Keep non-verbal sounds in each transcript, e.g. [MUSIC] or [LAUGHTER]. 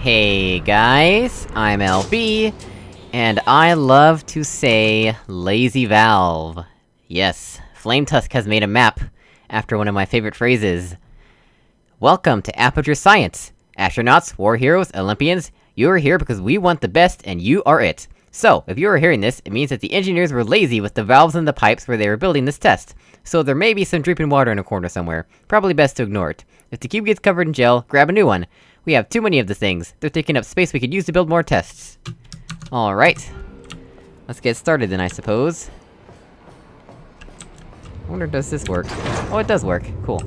Hey guys, I'm LB, and I love to say Lazy Valve. Yes, Flametusk has made a map, after one of my favorite phrases. Welcome to Aperture Science! Astronauts, war heroes, Olympians, you are here because we want the best, and you are it. So, if you are hearing this, it means that the engineers were lazy with the valves and the pipes where they were building this test. So there may be some dripping water in a corner somewhere. Probably best to ignore it. If the cube gets covered in gel, grab a new one. We have too many of the things. They're taking up space we could use to build more tests. Alright. Let's get started then, I suppose. I wonder, does this work? Oh, it does work. Cool.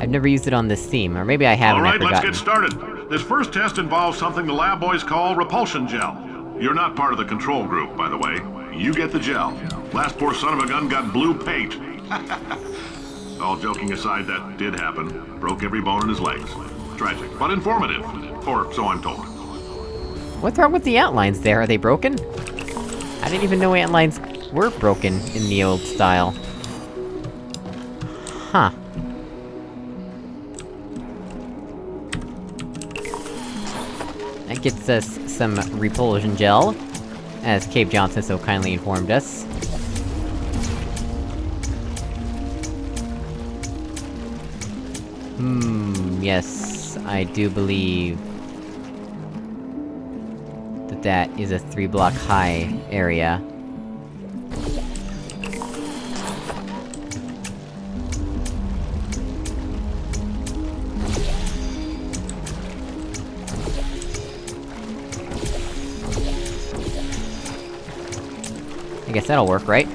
I've never used it on this theme, or maybe I have All right, let's get started. This first test involves something the lab boys call repulsion gel. You're not part of the control group, by the way. You get the gel. Last poor son of a gun got blue paint. [LAUGHS] All joking aside, that did happen. Broke every bone in his legs. Tragic, but informative. Or so I'm told. What's wrong with the outlines there? Are they broken? I didn't even know outlines were broken in the old style. Huh. That gets us some repulsion gel, as Cave Johnson so kindly informed us. Hmm, yes, I do believe... that that is a three-block high area. I guess that'll work, right?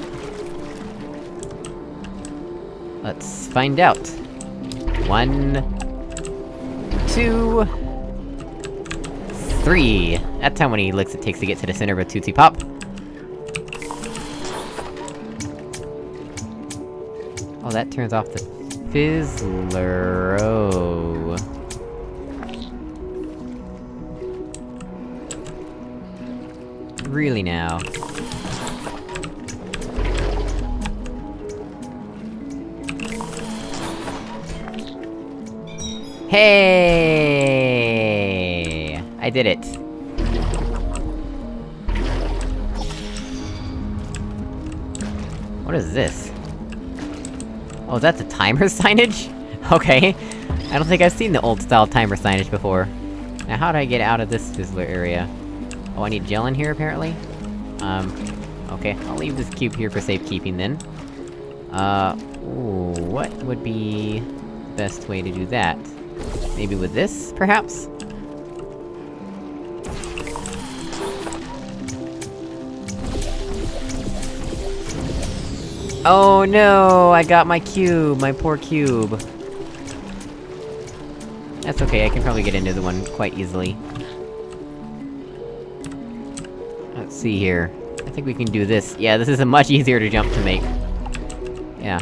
Let's find out. One... Two... Three! That's how many licks it takes to get to the center of a Tootsie Pop. Oh, that turns off the Fizzler... Oh... Really now? Hey! I did it. What is this? Oh, that's a timer [LAUGHS] signage? Okay. I don't think I've seen the old-style timer signage before. Now how do I get out of this fizzler area? Oh, I need gel in here, apparently? Um... Okay, I'll leave this cube here for safekeeping then. Uh... Ooh, what would be... the best way to do that? Maybe with this, perhaps? Oh no! I got my cube! My poor cube! That's okay, I can probably get into the one quite easily. Let's see here. I think we can do this. Yeah, this is a much [LAUGHS] easier to jump to make. Yeah.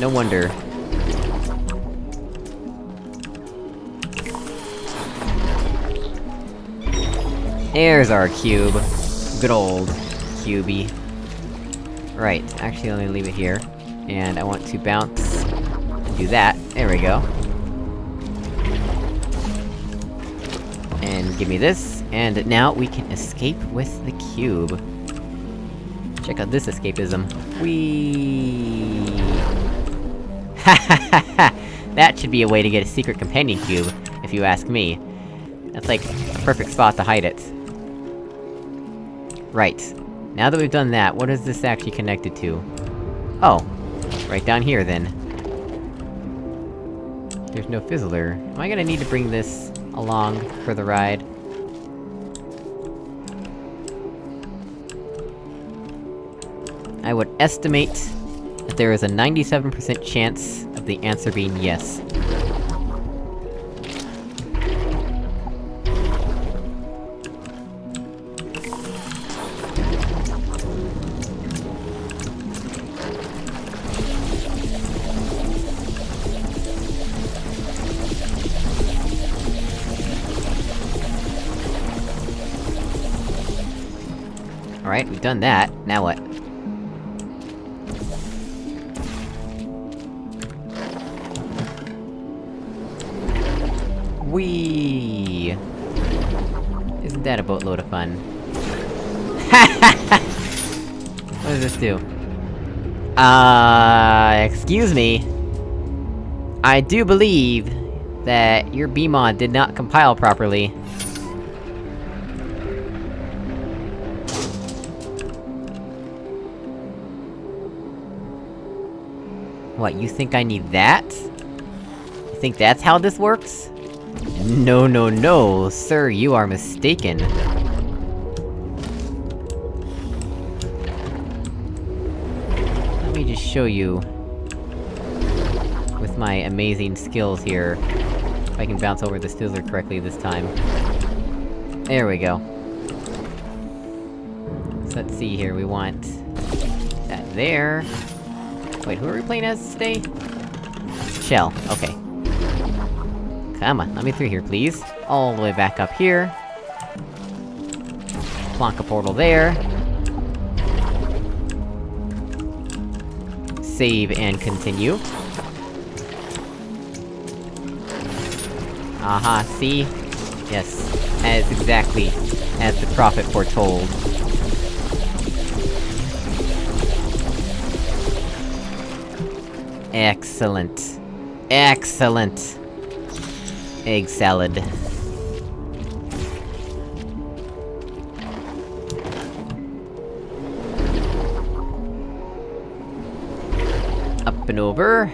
No wonder. There's our cube. Good old cubey. Right, actually let me leave it here. And I want to bounce... and do that. There we go. And give me this, and now we can escape with the cube. Check out this escapism. Whee! Ha ha ha ha! That should be a way to get a secret companion cube, if you ask me. That's like, a perfect spot to hide it. Right. Now that we've done that, what is this actually connected to? Oh. Right down here, then. There's no fizzler. Am I gonna need to bring this along for the ride? I would estimate that there is a 97% chance of the answer being yes. Alright, we've done that, now what? Whee! Isn't that a boatload of fun? [LAUGHS] what does this do? Uh, excuse me. I do believe that your BEEmod did not compile properly. What, you think I need that? You think that's how this works? No, no, no, sir, you are mistaken. Let me just show you... With my amazing skills here, if I can bounce over the Stizzler correctly this time. There we go. So let's see here, we want... That there... Wait, who are we playing as today? Chell, okay. Come on, let me through here, please. All the way back up here. Plonk a portal there. Save and continue. Aha, see? Yes, as exactly as the prophet foretold. Excellent. Excellent! Egg salad. Up and over.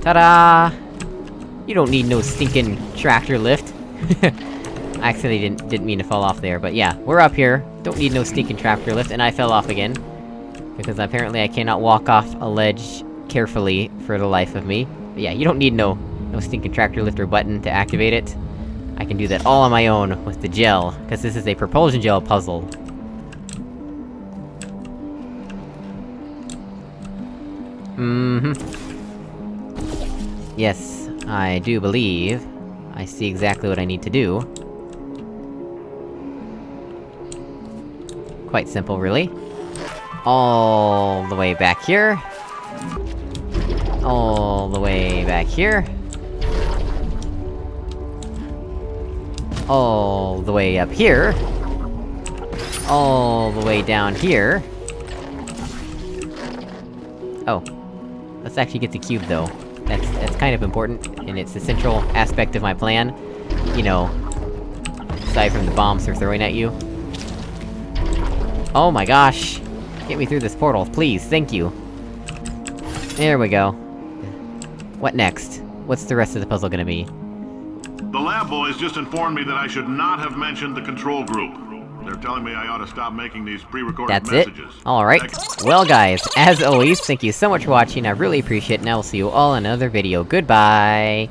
Ta-da! You don't need no stinking tractor lift. [LAUGHS] I actually didn't- didn't mean to fall off there, but yeah, we're up here. Don't need no stinking tractor lift, and I fell off again. Because apparently I cannot walk off a ledge carefully for the life of me. But yeah, you don't need no- no stinking tractor lifter button to activate it. I can do that all on my own, with the gel, cause this is a propulsion gel puzzle. Mm-hmm. Yes, I do believe... I see exactly what I need to do. Quite simple, really. All the way back here. All the way back here. All the way up here. All the way down here. Oh. Let's actually get the cube, though. That's- that's kind of important, and it's the central aspect of my plan. You know... Aside from the bombs they're throwing at you. Oh my gosh! Get me through this portal, please, thank you! There we go. What next? What's the rest of the puzzle gonna be? The lab boys just informed me that I should not have mentioned the control group. They're telling me I ought to stop making these pre-recorded That's it? messages. Alright. Well guys, as always, thank you so much for watching, I really appreciate it, and I will see you all in another video. Goodbye!